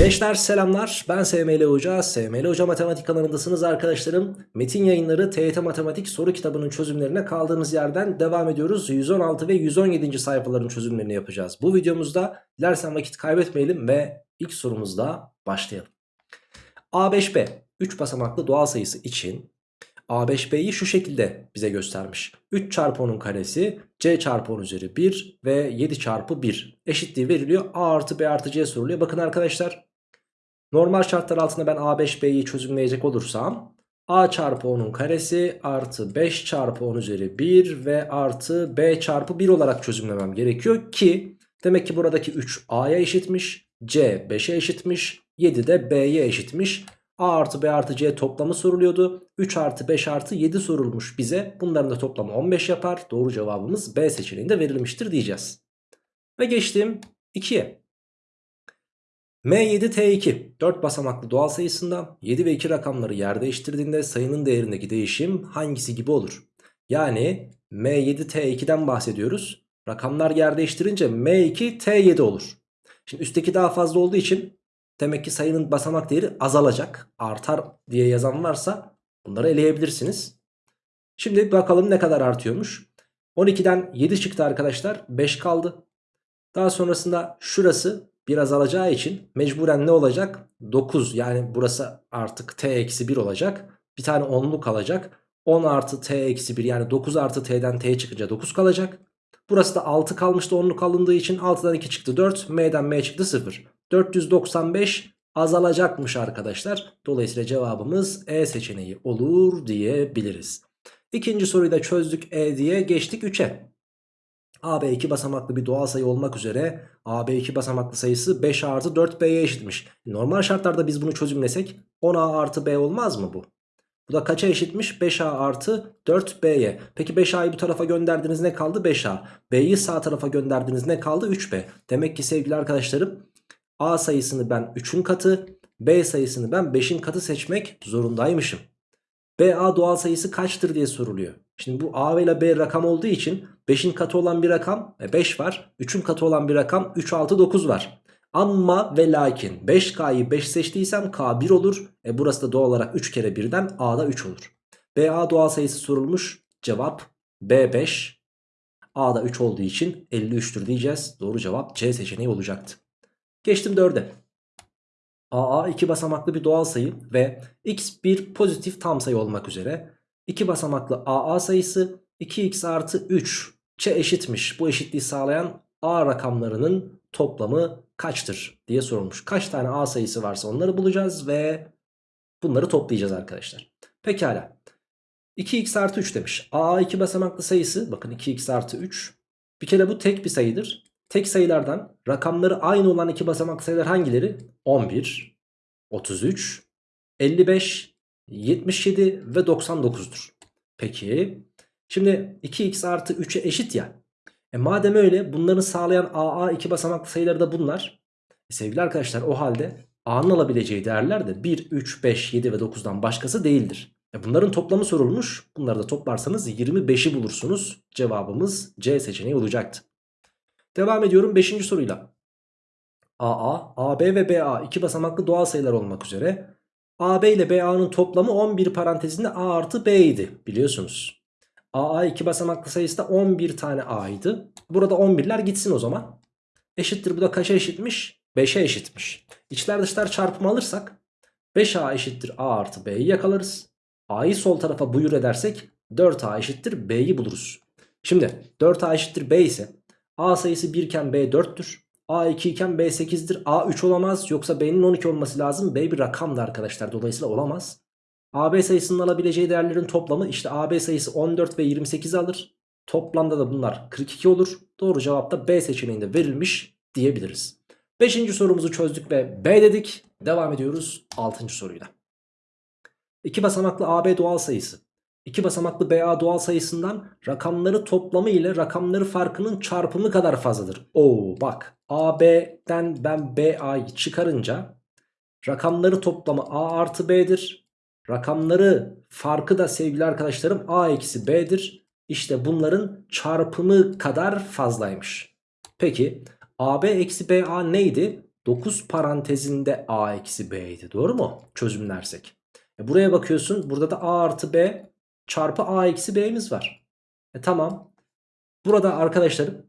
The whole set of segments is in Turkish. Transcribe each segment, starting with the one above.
Gençler selamlar ben SML Hoca, SML Hoca Matematik kanalındasınız arkadaşlarım. Metin yayınları TYT Matematik soru kitabının çözümlerine kaldığımız yerden devam ediyoruz. 116 ve 117. sayfaların çözümlerini yapacağız. Bu videomuzda dilersen vakit kaybetmeyelim ve ilk sorumuzla başlayalım. A5B 3 basamaklı doğal sayısı için A5B'yi şu şekilde bize göstermiş. 3 çarpı 10'un karesi C çarpı 10 üzeri 1 ve 7 çarpı 1 eşitliği veriliyor. A artı B artı C soruluyor. Bakın arkadaşlar normal şartlar altında ben A5B'yi çözümleyecek olursam A çarpı 10'un karesi artı 5 çarpı 10 üzeri 1 ve artı B çarpı 1 olarak çözümlemem gerekiyor ki demek ki buradaki 3 A'ya eşitmiş, C 5'e eşitmiş, 7 de B'ye eşitmiş. A artı B artı C toplamı soruluyordu. 3 artı 5 artı 7 sorulmuş bize. Bunların da toplamı 15 yapar. Doğru cevabımız B seçeneğinde verilmiştir diyeceğiz. Ve geçtim 2'ye. M7T2 4 basamaklı doğal sayısında 7 ve 2 rakamları yer değiştirdiğinde sayının değerindeki değişim hangisi gibi olur? Yani M7T2'den bahsediyoruz. Rakamlar yer değiştirince M2T7 olur. Şimdi üstteki daha fazla olduğu için demek ki sayının basamak değeri azalacak. Artar diye yazan varsa bunları eleyebilirsiniz. Şimdi bakalım ne kadar artıyormuş. 12'den 7 çıktı arkadaşlar. 5 kaldı. Daha sonrasında şurası biraz alacağı için mecburen ne olacak? 9 yani burası artık t eksi 1 olacak. Bir tane 10'luk kalacak. 10 artı t eksi 1 yani 9 artı t'den t çıkınca 9 kalacak. Burası da 6 kalmıştı 10'luk alındığı için 6'dan 2 çıktı 4. M'den M çıktı 0. 495 azalacakmış arkadaşlar. Dolayısıyla cevabımız E seçeneği olur diyebiliriz. İkinci soruyu da çözdük E diye geçtik 3'e. AB 2 basamaklı bir doğal sayı olmak üzere AB 2 basamaklı sayısı 5 artı 4B'ye eşitmiş. Normal şartlarda biz bunu çözümlesek 10A artı B olmaz mı bu? Bu da kaça eşitmiş? 5A artı 4B'ye. Peki 5A'yı bu tarafa gönderdiniz ne kaldı? 5A. B'yi sağ tarafa gönderdiniz ne kaldı? 3B. Demek ki sevgili arkadaşlarım A sayısını ben 3'ün katı, B sayısını ben 5'in katı seçmek zorundaymışım. BA doğal sayısı kaçtır diye soruluyor. Şimdi bu A ile B rakam olduğu için 5'in katı olan bir rakam 5 var. 3'ün katı olan bir rakam 3, 6, 9 var. Ama ve lakin 5K'yı 5 seçtiysem K 1 olur. E burası da doğal olarak 3 kere 1'den A'da 3 olur. BA doğal sayısı sorulmuş. Cevap B5. A'da 3 olduğu için 53'tür diyeceğiz. Doğru cevap C seçeneği olacaktı. Geçtim 4'e. AA iki basamaklı bir doğal sayı ve x bir pozitif tam sayı olmak üzere iki basamaklı AA sayısı 2x artı 3 çe eşitmiş. Bu eşitliği sağlayan A rakamlarının toplamı kaçtır diye sorulmuş. Kaç tane A sayısı varsa onları bulacağız ve bunları toplayacağız arkadaşlar. Pekala. 2x artı 3 demiş. AA iki basamaklı sayısı bakın 2x artı 3 bir kere bu tek bir sayıdır. Tek sayılardan rakamları aynı olan iki basamaklı sayılar hangileri? 11, 33, 55, 77 ve 99'dur. Peki şimdi 2x artı 3'e eşit ya. E madem öyle bunları sağlayan AA iki basamaklı sayıları da bunlar. E sevgili arkadaşlar o halde A'nın alabileceği değerler de 1, 3, 5, 7 ve 9'dan başkası değildir. E bunların toplamı sorulmuş. Bunları da toplarsanız 25'i bulursunuz. Cevabımız C seçeneği olacaktı. Devam ediyorum 5. soruyla. AA, AB ve BA iki basamaklı doğal sayılar olmak üzere AB ile BA'nın toplamı 11 parantezinde A artı B idi biliyorsunuz. AA iki basamaklı sayısı da 11 tane A'ydı. Burada 11'ler gitsin o zaman. Eşittir bu da kaça eşitmiş? 5'e eşitmiş. İçler dışlar çarpımı alırsak 5A eşittir A artı B'yi yakalarız. A'yı sol tarafa buyur edersek 4A eşittir B'yi buluruz. Şimdi 4A eşittir B ise A sayısı 1 iken B 4'tür. A 2 iken B 8'dir. A 3 olamaz. Yoksa B'nin 12 olması lazım. B bir rakamdı arkadaşlar. Dolayısıyla olamaz. AB sayısının alabileceği değerlerin toplamı işte AB sayısı 14 ve 28 alır. Toplamda da bunlar 42 olur. Doğru cevap da B seçeneğinde verilmiş diyebiliriz. 5. sorumuzu çözdük ve B dedik. Devam ediyoruz 6. soruyla. 2 basamaklı AB doğal sayısı. 2 basamaklı BA doğal sayısından rakamları toplamı ile rakamları farkının çarpımı kadar fazladır. Oo bak AB'den ben BA'yı çıkarınca rakamları toplamı A artı B'dir. Rakamları farkı da sevgili arkadaşlarım A eksi B'dir. İşte bunların çarpımı kadar fazlaymış. Peki AB eksi BA neydi? 9 parantezinde a eksi b'ydi. Doğru mu? Çözümlersek. E buraya bakıyorsun. Burada da a artı b çarpı a eksi b'miz var. E tamam. Burada arkadaşlarım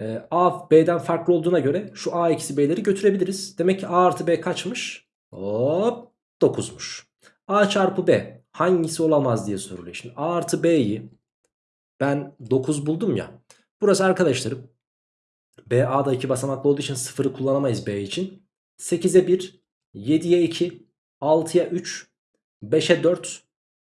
e, a b'den farklı olduğuna göre şu a eksi b'leri götürebiliriz. Demek ki a artı b kaçmış? Hop 9'muş. a çarpı b hangisi olamaz diye soruluyor. Şimdi a artı b'yi ben 9 buldum ya. Burası arkadaşlarım BA'da 2 basamaklı olduğu için 0'ı kullanamayız B için. 8'e 1, 7'ye 2, 6'ya 3, 5'e 4.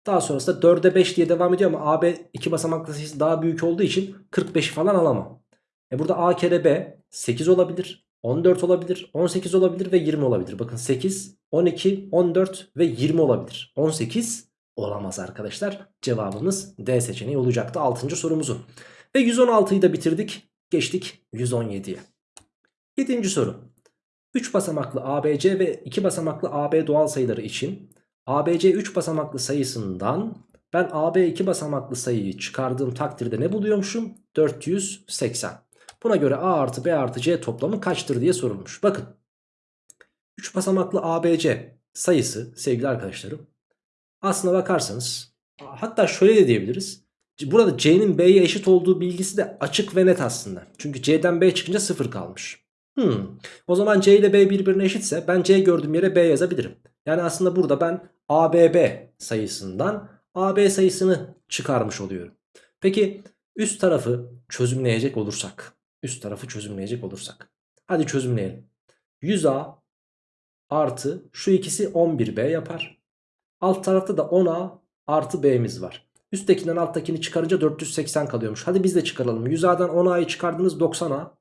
Daha sonrasında 4'e 5 diye devam ediyor ama AB 2 basamaklı sayısı daha büyük olduğu için 45'i falan alamam. E burada A kere B 8 olabilir, 14 olabilir, 18 olabilir ve 20 olabilir. Bakın 8, 12, 14 ve 20 olabilir. 18 olamaz arkadaşlar. Cevabımız D seçeneği olacaktı 6. sorumuzu. Ve 116'yı da bitirdik. Geçtik 117'ye. 7. soru. 3 basamaklı ABC ve 2 basamaklı AB doğal sayıları için ABC 3 basamaklı sayısından ben AB 2 basamaklı sayıyı çıkardığım takdirde ne buluyormuşum? 480. Buna göre A artı B artı C toplamı kaçtır diye sorulmuş. Bakın 3 basamaklı ABC sayısı sevgili arkadaşlarım aslına bakarsanız hatta şöyle de diyebiliriz. Burada C'nin B'ye eşit olduğu bilgisi de açık ve net aslında. Çünkü C'den B çıkınca 0 kalmış. Hmm. O zaman C ile B birbirine eşitse ben C gördüğüm yere B yazabilirim. Yani aslında burada ben ABB sayısından AB sayısını çıkarmış oluyorum. Peki üst tarafı çözümleyecek olursak. Üst tarafı çözümleyecek olursak. Hadi çözümleyelim. 100A artı şu ikisi 11B yapar. Alt tarafta da 10A artı B'miz var. Üsttekinden alttakini çıkarınca 480 kalıyormuş. Hadi biz de çıkaralım. 100A'dan 10A'yı çıkardınız 90A.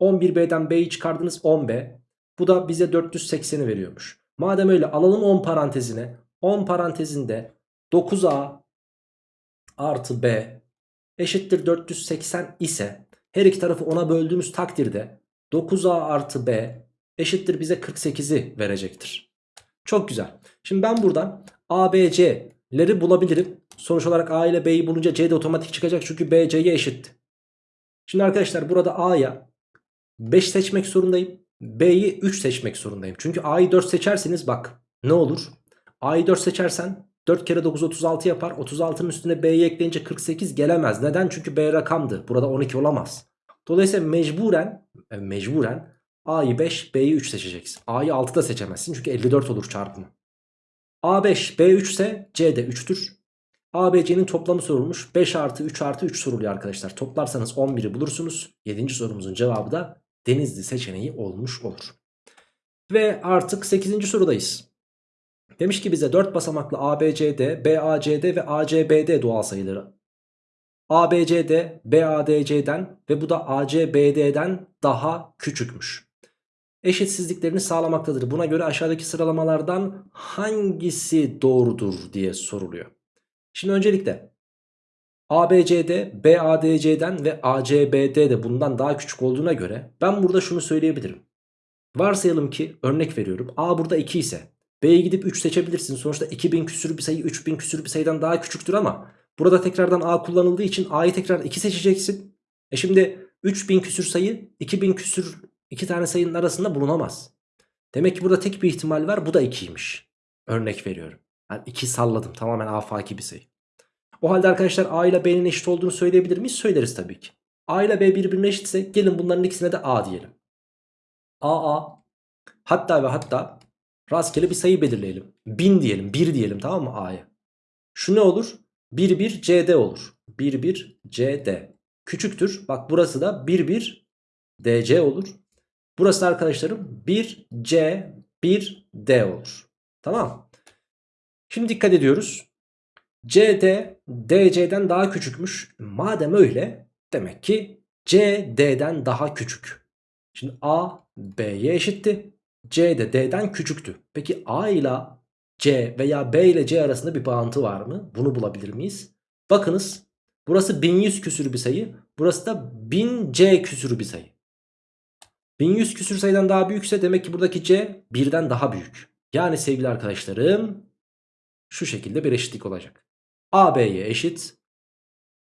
11B'den B'yi çıkardınız 10B. Bu da bize 480'i veriyormuş. Madem öyle alalım 10 parantezine. 10 parantezinde 9A artı B eşittir 480 ise her iki tarafı 10'a böldüğümüz takdirde 9A artı B eşittir bize 48'i verecektir. Çok güzel. Şimdi ben buradan ABC'leri bulabilirim. Sonuç olarak A ile B'yi bulunca C de otomatik çıkacak çünkü B C'ye eşitti. Şimdi arkadaşlar burada A'ya 5 seçmek zorundayım. B'yi 3 seçmek zorundayım. Çünkü A'yı 4 seçerseniz bak ne olur? A'yı 4 seçersen 4 kere 9 36 yapar. 36'nın üstüne B'yi ekleyince 48 gelemez. Neden? Çünkü B rakamdı. Burada 12 olamaz. Dolayısıyla mecburen e, mecburen A'yı 5 B'yi 3 seçeceksin. A'yı 6 da seçemezsin çünkü 54 olur çarpımı. A5 B3 ise C de 3'tür. ABC'nin toplamı sorulmuş. 5 artı 3 artı 3 soruluyor arkadaşlar. Toplarsanız 11'i bulursunuz. 7. sorumuzun cevabı da Denizli seçeneği olmuş olur. Ve artık 8. sorudayız. Demiş ki bize 4 basamaklı ABCD, BACD ve ACBD doğal sayıları. ABCD, BADC'den ve bu da ACBD'den daha küçükmüş. Eşitsizliklerini sağlamaktadır. Buna göre aşağıdaki sıralamalardan hangisi doğrudur diye soruluyor. Şimdi öncelikle ABCD, BADC'den ve ACBD de bundan daha küçük olduğuna göre ben burada şunu söyleyebilirim. Varsayalım ki örnek veriyorum A burada 2 ise B'ye gidip 3 seçebilirsin. Sonuçta 2000 küsür bir sayı 3000 küsür bir sayıdan daha küçüktür ama burada tekrardan A kullanıldığı için A'yı tekrar 2 seçeceksin. E şimdi 3000 küsür sayı 2000 küsür iki tane sayının arasında bulunamaz. Demek ki burada tek bir ihtimal var bu da 2'ymiş. Örnek veriyorum. Yani 2 salladım tamamen afaki bir sayı. O halde arkadaşlar A ile B'nin eşit olduğunu söyleyebilir miyiz? Söyleriz tabii ki. A ile B birbirine eşitse gelin bunların ikisine de A diyelim. A A hatta ve hatta rastgele bir sayı belirleyelim. 1000 diyelim 1 diyelim tamam mı A'ya. Şu ne olur? 1 1 CD olur. 1 1 CD. Küçüktür. Bak burası da 1 1 DC olur. Burası arkadaşlarım 1 C 1 D olur. Tamam. Şimdi dikkat ediyoruz. CD DC'den daha küçükmüş. Madem öyle demek ki C D'den daha küçük. Şimdi A B'ye eşitti. C de D'den küçüktü. Peki A ile C veya B ile C arasında bir bağıntı var mı? Bunu bulabilir miyiz? Bakınız burası 1100 küsür bir sayı. Burası da 1000C küsür bir sayı. 1100 küsür sayıdan daha büyükse demek ki buradaki C birden daha büyük. Yani sevgili arkadaşlarım şu şekilde bir eşitlik olacak. AB'ye eşit.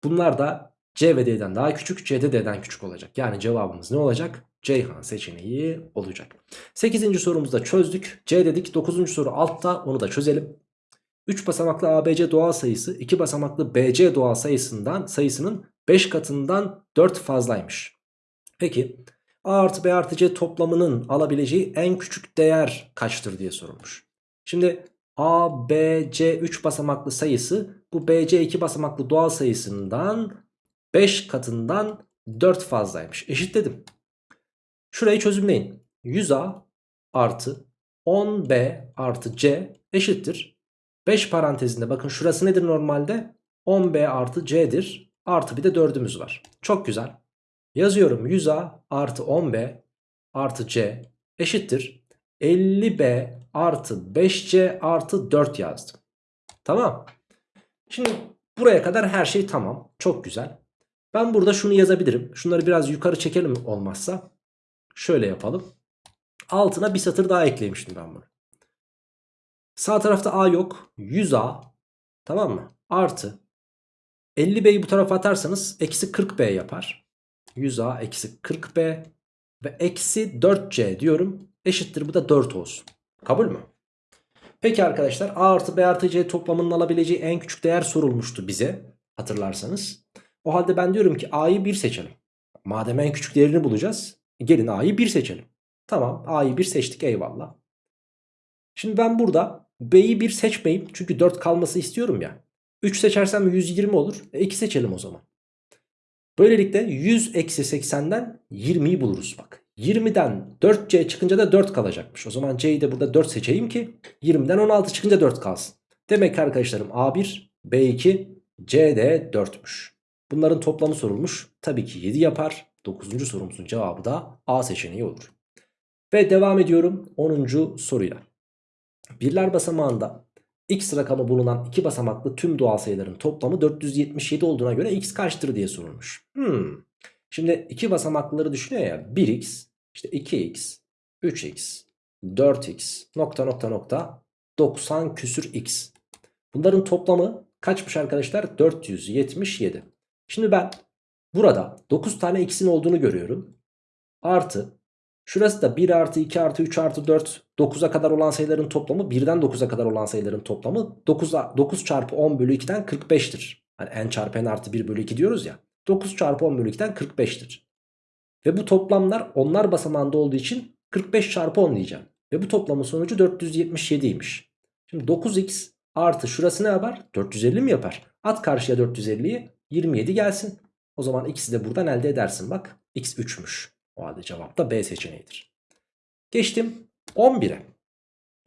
Bunlar da C ve D'den daha küçük C de D'den küçük olacak. Yani cevabımız ne olacak? Ceyhan seçeneği olacak. 8. sorumuzda çözdük. C dedik. 9. soru altta onu da çözelim. 3 basamaklı ABC doğal sayısı 2 basamaklı BC doğal sayısından sayısının 5 katından 4 fazlaymış. Peki A artı B artı C toplamının alabileceği en küçük değer kaçtır diye sorulmuş. Şimdi A, B, C 3 basamaklı sayısı bu BC 2 basamaklı doğal sayısından 5 katından 4 fazlaymış. Eşitledim. Şurayı çözümleyin. 100A artı 10B artı C eşittir. 5 parantezinde bakın şurası nedir normalde? 10B artı C'dir. Artı bir de 4'ümüz var. Çok güzel. Yazıyorum 100A artı 10B artı C eşittir. 50B artı 5C artı 4 yazdım. Tamam. Şimdi buraya kadar her şey tamam. Çok güzel. Ben burada şunu yazabilirim. Şunları biraz yukarı çekelim olmazsa. Şöyle yapalım. Altına bir satır daha eklemiştim ben bunu. Sağ tarafta A yok. 100A. Tamam mı? Artı. 50B'yi bu tarafa atarsanız eksi 40B yapar. 100A eksi 40B. Ve eksi 4C diyorum. Eşittir bu da 4 olsun. Kabul mü? Peki arkadaşlar A artı B artı C toplamının alabileceği en küçük değer sorulmuştu bize. Hatırlarsanız. O halde ben diyorum ki A'yı 1 seçelim. Madem en küçük değerini bulacağız. Gelin A'yı 1 seçelim. Tamam A'yı 1 seçtik eyvallah. Şimdi ben burada B'yi 1 seçmeyeyim. Çünkü 4 kalması istiyorum ya. 3 seçersem 120 olur. E 2 seçelim o zaman. Böylelikle 100 eksi 80'den 20'yi buluruz bak. 20'den 4C çıkınca da 4 kalacakmış. O zaman C'yi de burada 4 seçeyim ki 20'den 16 çıkınca 4 kalsın. Demek ki arkadaşlarım A1, B2, C de 4'müş. Bunların toplamı sorulmuş. Tabii ki 7 yapar. 9. sorumuzun cevabı da A seçeneği olur. Ve devam ediyorum 10. soruyla. Birler basamağında x rakamı bulunan iki basamaklı tüm doğal sayıların toplamı 477 olduğuna göre x kaçtır diye sorulmuş. Hmm. Şimdi iki basamaklıları düşünüyor ya 1x, işte 2x, 3x, 4x, nokta nokta nokta 90 küsür x. Bunların toplamı kaçmış arkadaşlar? 477. Şimdi ben burada 9 tane x'in olduğunu görüyorum. Artı şurası da 1 artı 2 artı 3 artı 4 9'a kadar olan sayıların toplamı 1'den 9'a kadar olan sayıların toplamı 9, 9 çarpı 10 bölü 2'den 45'tir. Hani n çarpı n artı 1 bölü 2 diyoruz ya. 9 çarpı 10 bölü 2'den 45'tir. Ve bu toplamlar onlar basamağında olduğu için 45 çarpı 10 diyeceğim. Ve bu toplamın sonucu 477'ymiş. Şimdi 9x artı şurası ne yapar? 450 mi yapar? At karşıya 450'yi 27 gelsin. O zaman x'i de buradan elde edersin bak. x 3'müş. O halde cevap da B seçeneğidir. Geçtim 11'e.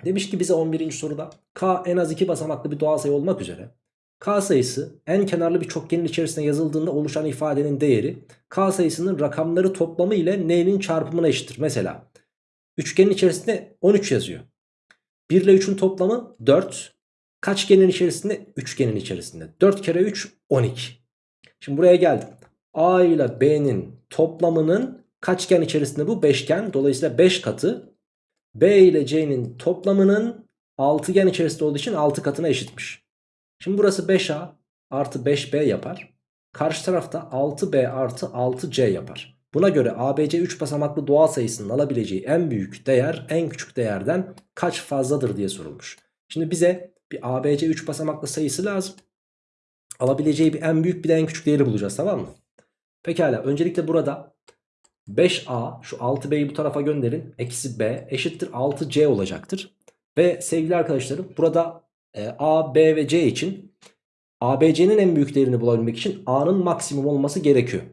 Demiş ki bize 11. soruda k en az 2 basamaklı bir doğal sayı olmak üzere k sayısı en kenarlı bir çokgenin içerisine yazıldığında oluşan ifadenin değeri k sayısının rakamları toplamı ile n'nin çarpımına eşittir. Mesela üçgenin içerisinde 13 yazıyor. 1 ile 3'ün toplamı 4. Kaçgenin içerisinde? Üçgenin içerisinde. 4 kere 3 12. Şimdi buraya geldim. A ile B'nin toplamının kaçgen içerisinde bu? Beşgen. Dolayısıyla 5 katı. B ile C'nin toplamının altıgen içerisinde olduğu için 6 katına eşitmiş. Şimdi burası 5A artı 5B yapar. Karşı tarafta 6B artı 6C yapar. Buna göre ABC 3 basamaklı doğal sayısının alabileceği en büyük değer en küçük değerden kaç fazladır diye sorulmuş. Şimdi bize bir ABC 3 basamaklı sayısı lazım. Alabileceği bir en büyük bir de en küçük değeri bulacağız tamam mı? Pekala öncelikle burada 5A şu 6B'yi bu tarafa gönderin. Eksi B eşittir 6C olacaktır. Ve sevgili arkadaşlarım burada e, A, B ve C için ABC'nin en büyük değerini bulabilmek için A'nın maksimum olması gerekiyor.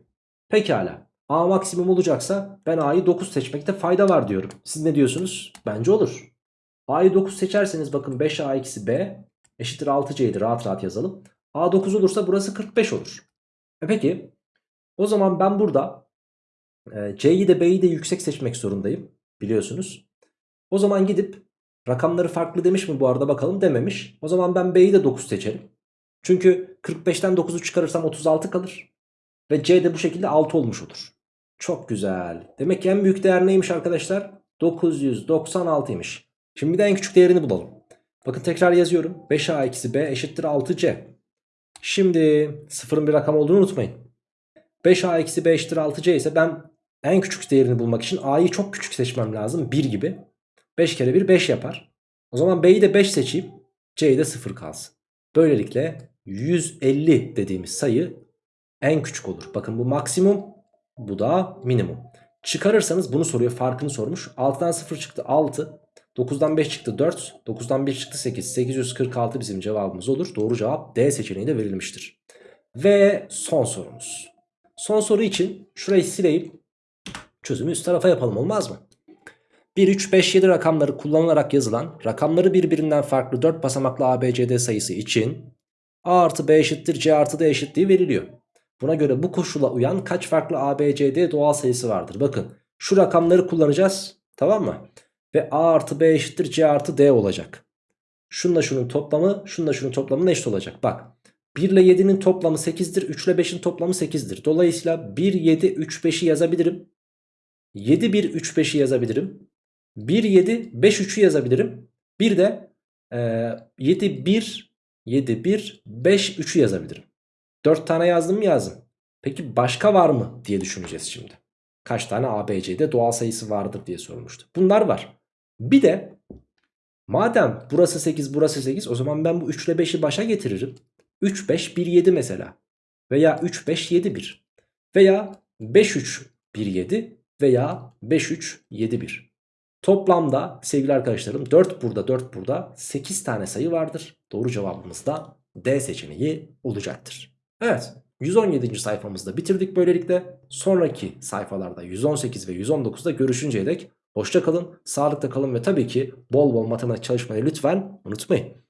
Pekala. A maksimum olacaksa ben A'yı 9 seçmekte fayda var diyorum. Siz ne diyorsunuz? Bence olur. A'yı 9 seçerseniz bakın 5A eksi B eşittir 6C'ydi rahat rahat yazalım. A 9 olursa burası 45 olur. E peki o zaman ben burada e, C'yi de B'yi de yüksek seçmek zorundayım biliyorsunuz. O zaman gidip rakamları farklı demiş mi bu arada bakalım dememiş. O zaman ben B'yi de 9 seçerim. Çünkü 45'ten 9'u çıkarırsam 36 kalır. Ve C de bu şekilde 6 olmuş olur. Çok güzel. Demek ki en büyük değer neymiş arkadaşlar? 996'ymış. Şimdi bir de en küçük değerini bulalım. Bakın tekrar yazıyorum. 5A eksi B eşittir 6C. Şimdi sıfırın bir rakam olduğunu unutmayın. 5a eksi b eşittir 6c ise ben en küçük değerini bulmak için a'yı çok küçük seçmem lazım. 1 gibi. 5 kere 1 5 yapar. O zaman b'yi de 5 seçeyim. c'yi de 0 kalsın. Böylelikle 150 dediğimiz sayı en küçük olur. Bakın bu maksimum bu da minimum. Çıkarırsanız bunu soruyor farkını sormuş. 6'dan 0 çıktı 6. 9'dan 5 çıktı 4. 9'dan 1 çıktı 8. 846 bizim cevabımız olur. Doğru cevap D seçeneği de verilmiştir. Ve son sorumuz. Son soru için şurayı sileyim. Çözümü üst tarafa yapalım olmaz mı? 1, 3, 5, 7 rakamları kullanılarak yazılan rakamları birbirinden farklı 4 basamaklı ABCD sayısı için A artı B eşittir C artı D eşitliği veriliyor. Buna göre bu koşula uyan kaç farklı ABCD doğal sayısı vardır? Bakın şu rakamları kullanacağız tamam mı? Ve A artı B eşittir C artı D olacak. Şunla şunun toplamı şunla şunun toplamı eşit olacak. Bak 1 ile 7'nin toplamı 8'dir. 3 ile 5'in toplamı 8'dir. Dolayısıyla 1, 7, 3, 5'i yazabilirim. 7, 1, 3, 5'i yazabilirim. 1, 7, 5, 3'ü yazabilirim. Bir de e, 7, 1, 7, 1, 5, 3'ü yazabilirim. 4 tane yazdım mı yazdım. Peki başka var mı diye düşüneceğiz şimdi. Kaç tane ABC'de doğal sayısı vardır diye sormuştu. Bunlar var. Bir de madem burası 8 burası 8 o zaman ben bu 3 ile 5'i başa getiririm. 3 5 1 7 mesela. Veya 3 5 7 1. Veya 5 3 1 7 veya 5 3 7 1. Toplamda sevgili arkadaşlarım 4 burada 4 burada 8 tane sayı vardır. Doğru cevabımız da D seçeneği olacaktır. Evet 117. sayfamızda bitirdik böylelikle. Sonraki sayfalarda 118 ve 119'da görüşünceye dek hoşça kalın, sağlıkta kalın ve tabii ki bol bol matematik çalışmayı lütfen unutmayın.